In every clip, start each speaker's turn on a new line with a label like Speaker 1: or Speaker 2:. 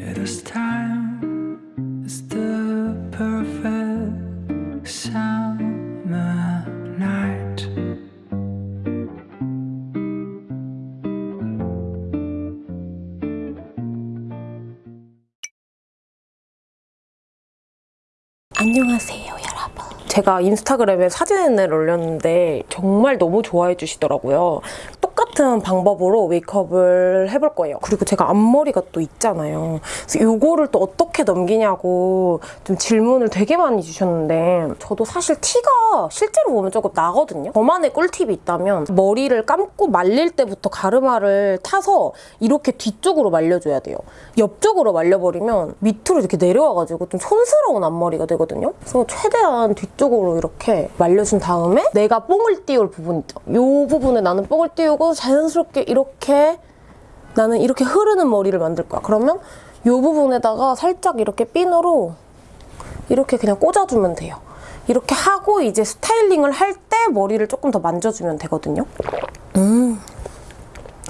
Speaker 1: This time. Is the perfect summer night.
Speaker 2: 안녕하세요 제가 인스타그램에 사진을 올렸는데 정말 너무 좋아해 주시더라고요 똑같은 방법으로 메이크업을 해볼 거예요. 그리고 제가 앞머리가 또 있잖아요. 그래서 이거를 또 어떻게 넘기냐고 좀 질문을 되게 많이 주셨는데 저도 사실 티가 실제로 보면 조금 나거든요. 저만의 꿀팁이 있다면 머리를 감고 말릴 때부터 가르마를 타서 이렇게 뒤쪽으로 말려줘야 돼요. 옆쪽으로 말려버리면 밑으로 이렇게 내려와가지고 좀 촌스러운 앞머리가 되거든요. 그래서 최대한 뒤쪽으로 이렇게 말려준 다음에 내가 뽕을 띄울 부분 있죠. 이 부분에 나는 뽕을 띄우고 자연스럽게 이렇게 나는 이렇게 흐르는 머리를 만들 거야. 그러면 이 부분에다가 살짝 이렇게 핀으로 이렇게 그냥 꽂아주면 돼요. 이렇게 하고 이제 스타일링을 할 때 머리를 조금 더 만져주면 되거든요. 음.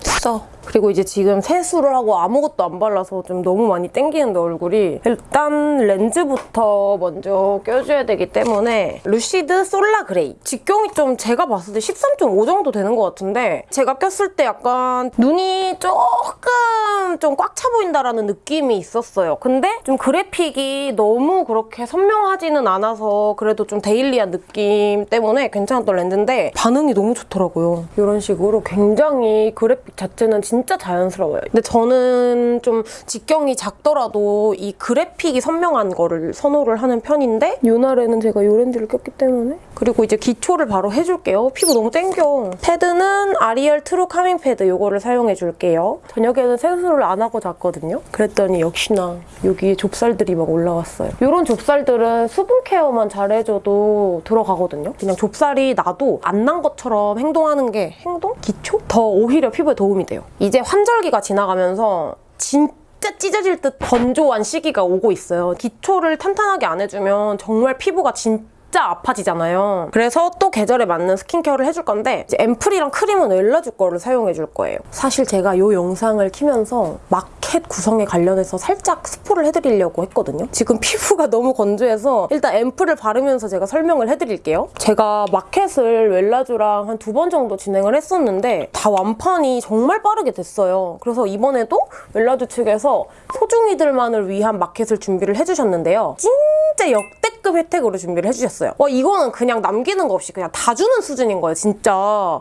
Speaker 2: 써. 그리고 이제 지금 세수를 하고 아무것도 안 발라서 좀 너무 많이 땡기는데 얼굴이. 일단 렌즈부터 먼저 껴줘야 되기 때문에 루시드 솔라 그레이. 직경이 좀 제가 봤을 때 13.5 정도 되는 것 같은데 제가 꼈을 때 약간 눈이 조금 좀 꽉 차 보인다라는 느낌이 있었어요. 근데 좀 그래픽이 너무 그렇게 선명하지는 않아서 그래도 좀 데일리한 느낌 때문에 괜찮았던 렌즈인데 반응이 너무 좋더라고요. 이런 식으로 굉장히 그래픽 자체는 진짜 자연스러워요. 근데 저는 좀 직경이 작더라도 이 그래픽이 선명한 거를 선호를 하는 편인데 이 날에는 제가 이 렌즈를 꼈기 때문에 그리고 이제 기초를 바로 해줄게요. 피부 너무 땡겨. 패드는 아리얼 트루 카밍 패드 이거를 사용해줄게요. 저녁에는 세수를 안 하고 잤거든요. 그랬더니 역시나 여기에 좁쌀들이 막 올라왔어요. 이런 좁쌀들은 수분 케어만 잘해줘도 들어가거든요. 그냥 좁쌀이 나도 안 난 것처럼 행동하는 게 행동? 기초? 더 오히려 피부에 도움이 돼요. 이제 환절기가 지나가면서 진짜 찢어질 듯 건조한 시기가 오고 있어요. 기초를 탄탄하게 안 해주면 정말 피부가 진짜 진짜 아파지잖아요. 그래서 또 계절에 맞는 스킨케어를 해줄 건데 앰플이랑 크림은 웰라주 거를 사용해줄 거예요. 사실 제가 이 영상을 키면서 마켓 구성에 관련해서 살짝 스포를 해드리려고 했거든요. 지금 피부가 너무 건조해서 일단 앰플을 바르면서 제가 설명을 해드릴게요. 제가 마켓을 웰라주랑 한 두 번 정도 진행을 했었는데 다 완판이 정말 빠르게 됐어요. 그래서 이번에도 웰라주 측에서 소중이들만을 위한 마켓을 준비를 해주셨는데요. 진짜 역 대급 혜택으로 준비를 해주셨어요. 와 이거는 그냥 남기는 거 없이 그냥 다 주는 수준인 거예요 진짜.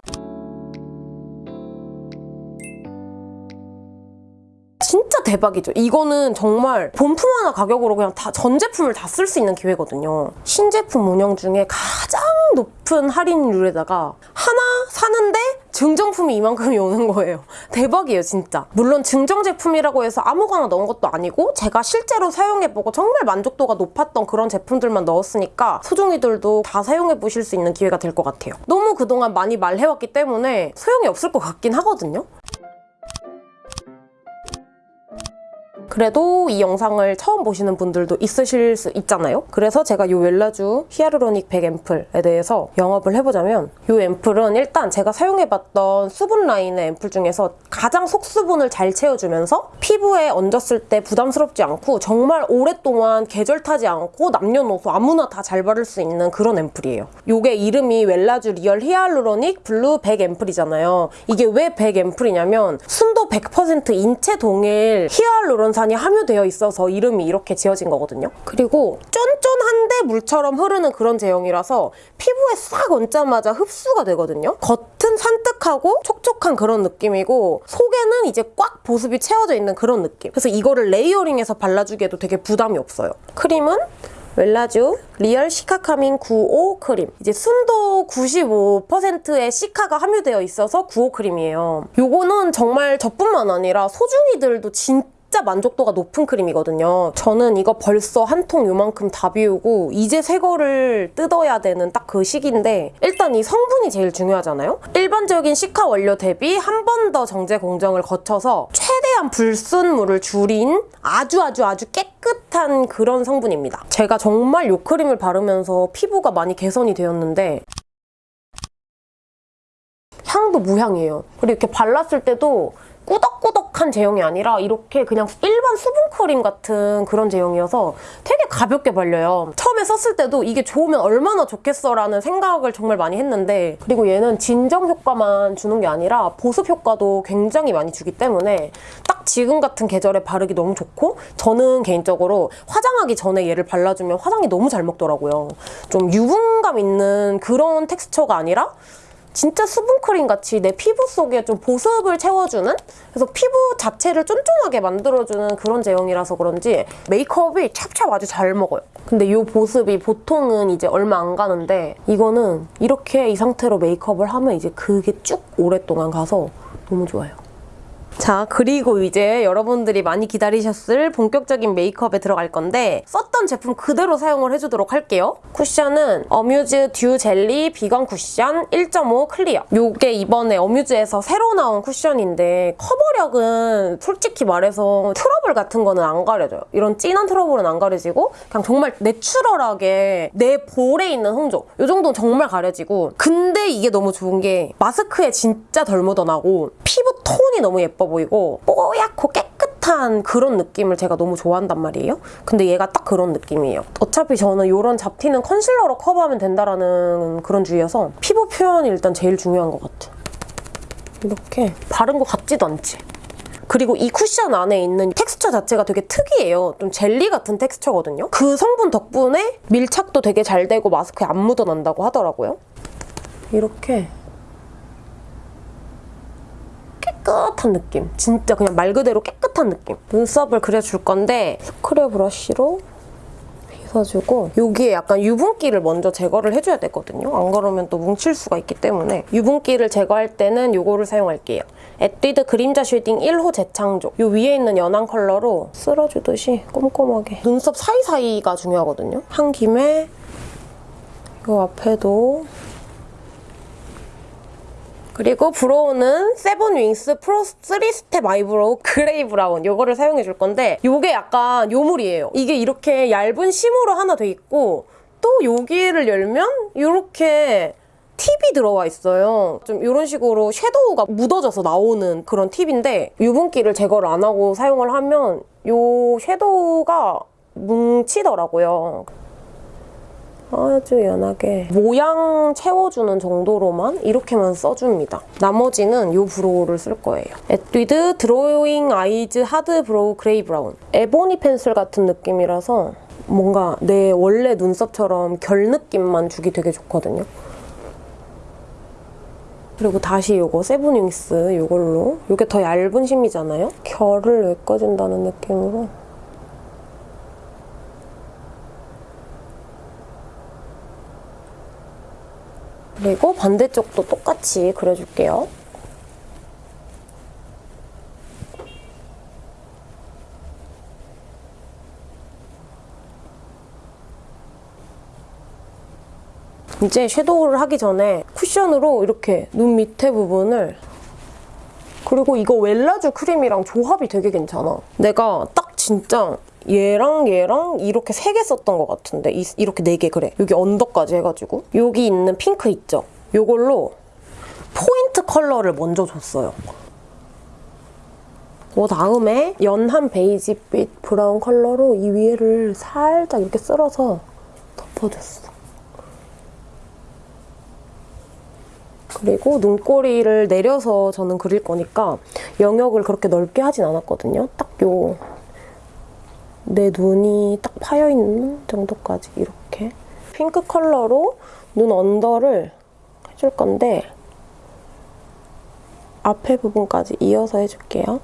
Speaker 2: 진짜 대박이죠. 이거는 정말 본품 하나 가격으로 그냥 다 전 제품을 다 쓸 수 있는 기회거든요. 신제품 운영 중에 가장 높은 할인율에다가 하나 사는데 증정품이 이만큼이 오는 거예요. 대박이에요, 진짜. 물론 증정 제품이라고 해서 아무거나 넣은 것도 아니고 제가 실제로 사용해보고 정말 만족도가 높았던 그런 제품들만 넣었으니까 소중이들도 다 사용해보실 수 있는 기회가 될 것 같아요. 너무 그동안 많이 말해왔기 때문에 소용이 없을 것 같긴 하거든요. 그래도 이 영상을 처음 보시는 분들도 있으실 수 있잖아요. 그래서 제가 이 웰라주 히아루로닉 100 앰플에 대해서 영업을 해보자면 이 앰플은 일단 제가 사용해봤던 수분 라인의 앰플 중에서 가장 속수분을 잘 채워주면서 피부에 얹었을 때 부담스럽지 않고 정말 오랫동안 계절 타지 않고 남녀노소 아무나 다 잘 바를 수 있는 그런 앰플이에요. 이게 이름이 웰라쥬 리얼 히알루로닉 블루 100 앰플이잖아요. 이게 왜 100 앰플이냐면 순도 100% 인체 동일 히알루론산 이 함유되어 있어서 이름이 이렇게 지어진 거거든요. 그리고 쫀쫀한데 물처럼 흐르는 그런 제형이라서 피부에 싹 얹자마자 흡수가 되거든요. 겉은 산뜻하고 촉촉한 그런 느낌이고 속에는 이제 꽉 보습이 채워져 있는 그런 느낌. 그래서 이거를 레이어링해서 발라주기에도 되게 부담이 없어요. 크림은 웰라쥬 리얼 시카카밍 95 크림 이제 순도 95%의 시카가 함유되어 있어서 95 크림이에요 요거는 정말 저뿐만 아니라 소중이들도 진짜 진짜 만족도가 높은 크림이거든요. 저는 이거 벌써 한 통 요만큼 다 비우고 이제 새 거를 뜯어야 되는 딱 그 시기인데 일단 이 성분이 제일 중요하잖아요? 일반적인 시카 원료 대비 한 번 더 정제 공정을 거쳐서 최대한 불순물을 줄인 아주 아주 아주 깨끗한 그런 성분입니다. 제가 정말 이 크림을 바르면서 피부가 많이 개선이 되었는데 향도 무향이에요. 그리고 이렇게 발랐을 때도 꾸덕꾸덕한 제형이 아니라 이렇게 그냥 일반 수분크림 같은 그런 제형이어서 되게 가볍게 발려요. 처음에 썼을 때도 이게 좋으면 얼마나 좋겠어라는 생각을 정말 많이 했는데 그리고 얘는 진정 효과만 주는 게 아니라 보습 효과도 굉장히 많이 주기 때문에 딱 지금 같은 계절에 바르기 너무 좋고 저는 개인적으로 화장하기 전에 얘를 발라주면 화장이 너무 잘 먹더라고요. 좀 유분감 있는 그런 텍스처가 아니라 진짜 수분크림 같이 내 피부 속에 좀 보습을 채워주는 그래서 피부 자체를 쫀쫀하게 만들어주는 그런 제형이라서 그런지 메이크업이 찹찹 아주 잘 먹어요. 근데 이 보습이 보통은 이제 얼마 안 가는데 이거는 이렇게 이 상태로 메이크업을 하면 이제 그게 쭉 오랫동안 가서 너무 좋아요. 자, 그리고 이제 여러분들이 많이 기다리셨을 본격적인 메이크업에 들어갈 건데 썼던 제품 그대로 사용을 해주도록 할게요. 쿠션은 어뮤즈 듀 젤리 비건 쿠션 1.5 클리어. 요게 이번에 어뮤즈에서 새로 나온 쿠션인데 커버력은 솔직히 말해서 트러블 같은 거는 안 가려져요. 이런 진한 트러블은 안 가려지고 그냥 정말 내추럴하게 내 볼에 있는 홍조 요 정도는 정말 가려지고 근데 이게 너무 좋은 게 마스크에 진짜 덜 묻어나고 피부 톤이 너무 예뻐 보이고 뽀얗고 깨끗한 그런 느낌을 제가 너무 좋아한단 말이에요. 근데 얘가 딱 그런 느낌이에요. 어차피 저는 이런 잡티는 컨실러로 커버하면 된다라는 그런 주의여서 피부 표현이 일단 제일 중요한 것 같아. 이렇게 바른 것 같지도 않지? 그리고 이 쿠션 안에 있는 텍스처 자체가 되게 특이해요. 좀 젤리 같은 텍스처거든요. 그 성분 덕분에 밀착도 되게 잘 되고 마스크에 안 묻어난다고 하더라고요. 이렇게 깨끗한 느낌. 진짜 그냥 말 그대로 깨끗한 느낌. 눈썹을 그려줄 건데 스크래 브러쉬로 빗어주고 여기에 약간 유분기를 먼저 제거를 해줘야 되거든요. 안 그러면 또 뭉칠 수가 있기 때문에 유분기를 제거할 때는 이거를 사용할게요. 에뛰드 그림자 쉐딩 1호 재창조. 이 위에 있는 연한 컬러로 쓸어주듯이 꼼꼼하게 눈썹 사이사이가 중요하거든요. 한 김에 이 앞에도 그리고 브로우는 세븐 윙스 프로 3스텝 아이브로우 그레이 브라운 이거를 사용해 줄 건데 이게 약간 요물이에요. 이게 이렇게 얇은 심으로 하나 돼 있고 또 여기를 열면 이렇게 팁이 들어와 있어요. 좀 이런 식으로 섀도우가 묻어져서 나오는 그런 팁인데 유분기를 제거를 안 하고 사용을 하면 이 섀도우가 뭉치더라고요. 아주 연하게 모양 채워주는 정도로만 이렇게만 써줍니다. 나머지는 이 브로우를 쓸 거예요. 에뛰드 드로잉 아이즈 하드 브로우 그레이 브라운 에보니 펜슬 같은 느낌이라서 뭔가 내 원래 눈썹처럼 결 느낌만 주기 되게 좋거든요. 그리고 다시 이거 세븐윙스 이걸로 이게 더 얇은 심이잖아요? 결을 메꿔준다는 느낌으로 그리고 반대쪽도 똑같이 그려줄게요. 이제 섀도우를 하기 전에 쿠션으로 이렇게 눈 밑에 부분을 그리고 이거 웰라쥬 크림이랑 조합이 되게 괜찮아. 내가 딱 진짜 얘랑 얘랑 이렇게 세 개 썼던 것 같은데 이, 이렇게 네 개 그래. 여기 언더까지 해가지고 여기 있는 핑크 있죠? 이걸로 포인트 컬러를 먼저 줬어요. 그 다음에 연한 베이지빛 브라운 컬러로 이 위에를 살짝 이렇게 쓸어서 덮어줬어. 그리고 눈꼬리를 내려서 저는 그릴 거니까 영역을 그렇게 넓게 하진 않았거든요. 딱 요 내 눈이 딱 파여있는 정도까지 이렇게 핑크 컬러로 눈 언더를 해줄 건데 앞에 부분까지 이어서 해줄게요.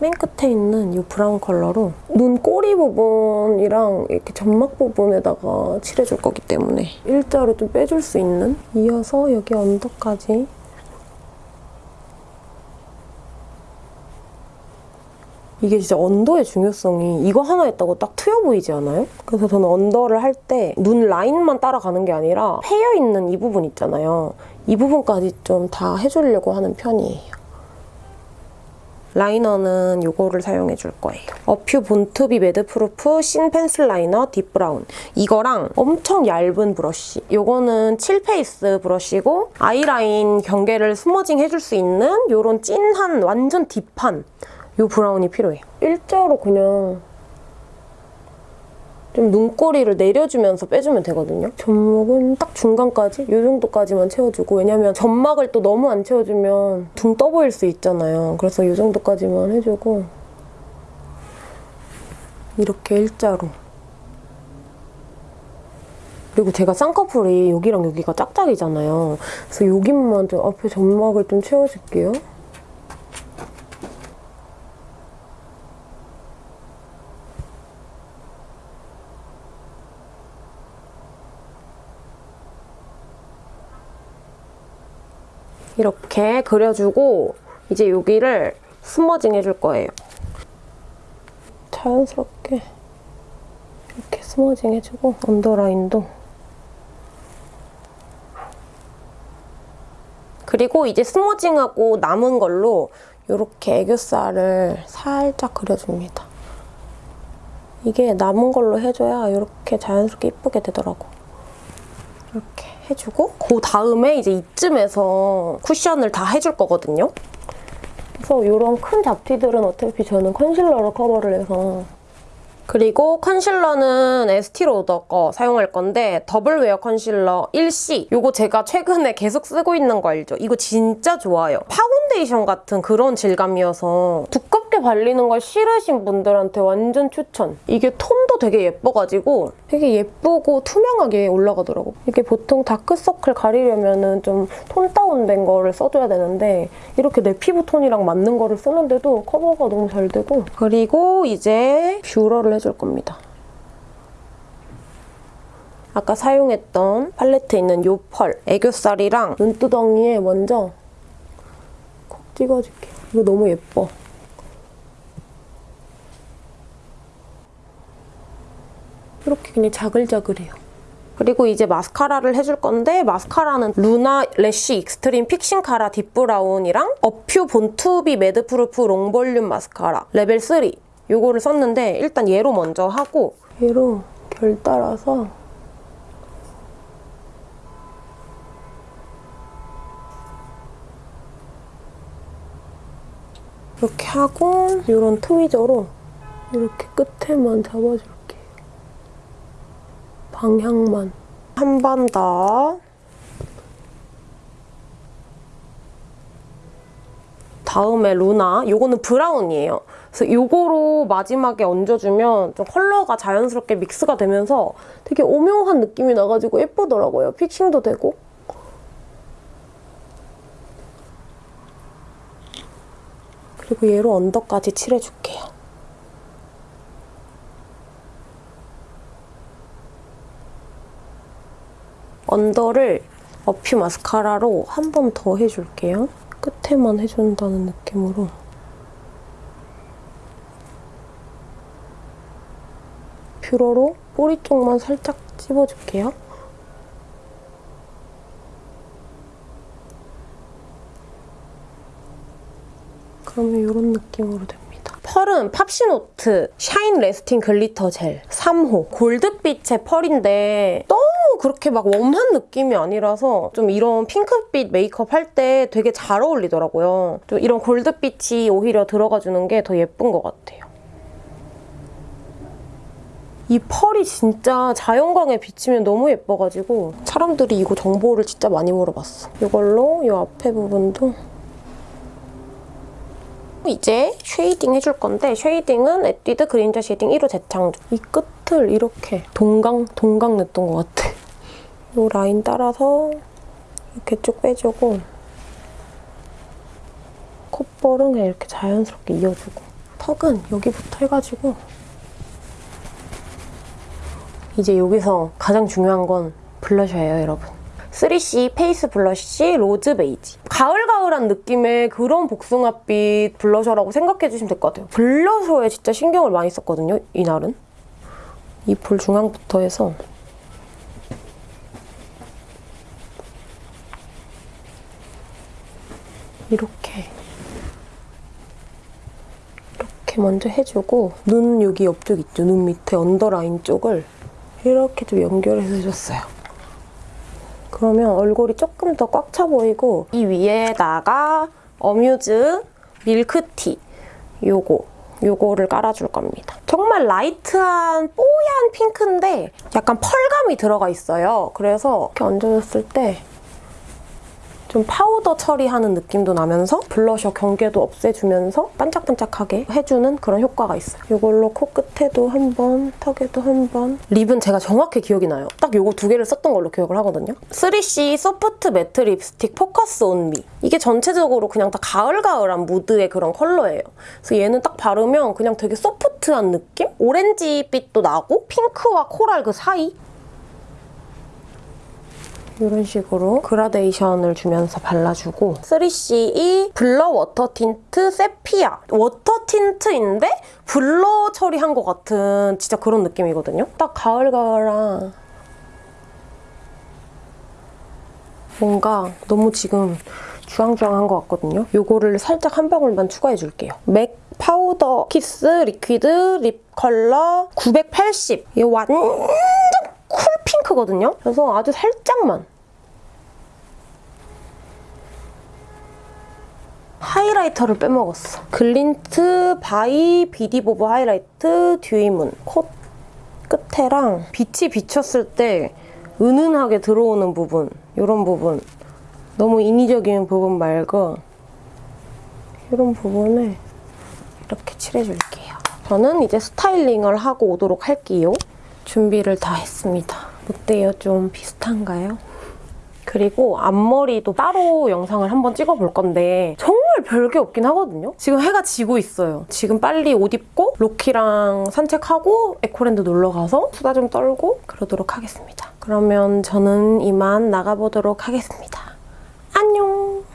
Speaker 2: 맨 끝에 있는 이 브라운 컬러로 눈 꼬리 부분이랑 이렇게 점막 부분에다가 칠해줄 거기 때문에 일자로 좀 빼줄 수 있는 이어서 여기 언더까지 이게 진짜 언더의 중요성이 이거 하나 있다고 딱 트여 보이지 않아요? 그래서 저는 언더를 할 때 눈 라인만 따라가는 게 아니라 패여 있는 이 부분 있잖아요. 이 부분까지 좀 다 해주려고 하는 편이에요. 라이너는 이거를 사용해 줄 거예요. 어퓨 Born to be Madproof thin pencil liner deep brown. 이거랑 엄청 얇은 브러쉬. 이거는 7페이스 브러쉬고 아이라인 경계를 smudging 해줄 수 있는 이런 찐한 완전 deep한 이 브라운이 필요해요. 일자로 그냥 좀 눈꼬리를 내려주면서 빼주면 되거든요. 점막은 딱 중간까지? 이 정도까지만 채워주고 왜냐면 점막을 또 너무 안 채워주면 둥 떠 보일 수 있잖아요. 그래서 이 정도까지만 해주고 이렇게 일자로 그리고 제가 쌍꺼풀이 여기랑 여기가 짝짝이잖아요. 그래서 여기만 좀 앞에 점막을 좀 채워줄게요. 이렇게 그려주고 이제 여기를 스머징 해줄 거예요. 자연스럽게 이렇게 스머징 해주고 언더라인도 그리고 이제 스머징하고 남은 걸로 이렇게 애교살을 살짝 그려줍니다. 이게 남은 걸로 해줘야 이렇게 자연스럽게 이쁘게 되더라고. 이렇게 해주고 그 다음에 이제 이쯤에서 쿠션을 다 해줄 거거든요. 그래서 이런 큰 잡티들은 어차피 저는 컨실러로 커버를 해서 그리고 컨실러는 에스티 로더 거 사용할 건데 Double Wear concealer 1C 이거 제가 최근에 계속 쓰고 있는 거 알죠? 이거 진짜 좋아요. 파운데이션 같은 그런 질감이어서 두껍게 발리는 걸 싫으신 분들한테 완전 추천. 이게 톤도 되게 예뻐가지고 되게 예쁘고 투명하게 올라가더라고. 이게 보통 다크서클 가리려면 좀 톤 다운된 거를 써줘야 되는데 이렇게 내 피부 톤이랑 맞는 거를 쓰는데도 커버가 너무 잘 되고 그리고 이제 뷰러를 해줄 겁니다. 아까 사용했던 팔레트에 있는 요 펄 애교살이랑 눈두덩이에 먼저 콕 찍어줄게요. 이거 너무 예뻐. 그냥 자글자글해요. 그리고 이제 마스카라를 해줄 건데 마스카라는 루나 lash extreme fixing cara deep brown이랑 어퓨 Born to be Madproof long volume mascara level 3 요거를 썼는데 일단 얘로 먼저 하고 얘로 결 따라서 이렇게 하고 이런 트위저로 이렇게 끝에만 잡아줄게. 방향만. 한 번 더. 다음에 루나. 요거는 브라운이에요. 그래서 요거로 마지막에 얹어주면 좀 컬러가 자연스럽게 믹스가 되면서 되게 오묘한 느낌이 나가지고 예쁘더라고요. fixing도 되고. 그리고 얘로 under까지 칠해줄게요. under를 어퓨 마스카라로 한 번 더 해줄게요. 끝에만 해준다는 느낌으로. 뷰러로 꼬리 쪽만 살짝 찝어줄게요. 그러면 이런 느낌으로 됩니다. 펄은 팝시노트 shine lasting glitter gel 3호 골드빛의 펄인데 너무 그렇게 막 warm한 느낌이 아니라서 좀 이런 핑크빛 메이크업 할 때 되게 잘 어울리더라고요. 좀 이런 골드빛이 오히려 들어가주는 게 더 예쁜 것 같아요. 이 펄이 진짜 자연광에 비치면 너무 예뻐가지고 사람들이 이거 정보를 진짜 많이 물어봤어. 이걸로 이 앞에 부분도 이제 shading 해줄 건데 shading은 에뛰드 진저 shading 1호 재창조. 이 끝을 이렇게 동강, 동강 냈던 것 같아. 이 라인 따라서 이렇게 쭉 빼주고 콧볼은 그냥 이렇게 자연스럽게 이어주고 턱은 여기부터 해가지고 이제 여기서 가장 중요한 건 블러셔예요, 여러분. 3CE face blush rose beige. 가을가을한 느낌의 그런 복숭아빛 블러셔라고 생각해주시면 될 것 같아요. 블러셔에 진짜 신경을 많이 썼거든요, 이날은. 이 볼 중앙부터 해서 이렇게 이렇게 먼저 해주고 눈 여기 옆쪽 있죠? 눈 밑에 언더라인 쪽을 이렇게 좀 연결해서 해줬어요. 그러면 얼굴이 조금 더 꽉 차 보이고 이 위에다가 어뮤즈 밀크티 요거 요거를 깔아줄 겁니다. 정말 light한 뽀얀 핑크인데 약간 펄감이 들어가 있어요. 그래서 이렇게 얹어줬을 때 좀 파우더 처리하는 느낌도 나면서 블러셔 경계도 없애주면서 반짝반짝하게 해주는 그런 효과가 있어요. 이걸로 코끝에도 한 번, 턱에도 한 번. 립은 제가 정확히 기억이 나요. 딱 요거 두 개를 썼던 걸로 기억을 하거든요. 3CE soft matte lipstick Focus On Me. 이게 전체적으로 그냥 다 가을가을한 무드의 그런 컬러예요. 그래서 얘는 딱 바르면 그냥 되게 soft한 느낌? 오렌지빛도 나고 핑크와 코랄 그 사이? 이런 식으로 그라데이션을 주면서 발라주고 3CE blur water tint sepia water tint인데 blur 처리한 것 같은 진짜 그런 느낌이거든요. 딱 가을가을한 뭔가 너무 지금 주황주황한 것 같거든요. 이거를 살짝 한 방울만 추가해줄게요. 맥 powder kiss liquid lip color 980 이거 완전 cool pink거든요. 그래서 아주 살짝만 하이라이터를 빼먹었어. Glint by VDIVOV highlighter dewy moon 코끝에랑 빛이 비쳤을 때 은은하게 들어오는 부분 이런 부분 너무 인위적인 부분 말고 이런 부분을 이렇게 칠해줄게요. 저는 이제 스타일링을 하고 오도록 할게요. 준비를 다 했습니다. 어때요? 좀 비슷한가요? 그리고 앞머리도 따로 영상을 한번 찍어볼 건데 정 말 별게 없긴 하거든요? 지금 해가 지고 있어요. 지금 빨리 옷 입고 로키랑 산책하고 에코랜드 놀러 가서 수다 좀 떨고 그러도록 하겠습니다. 그러면 저는 이만 나가보도록 하겠습니다. 안녕!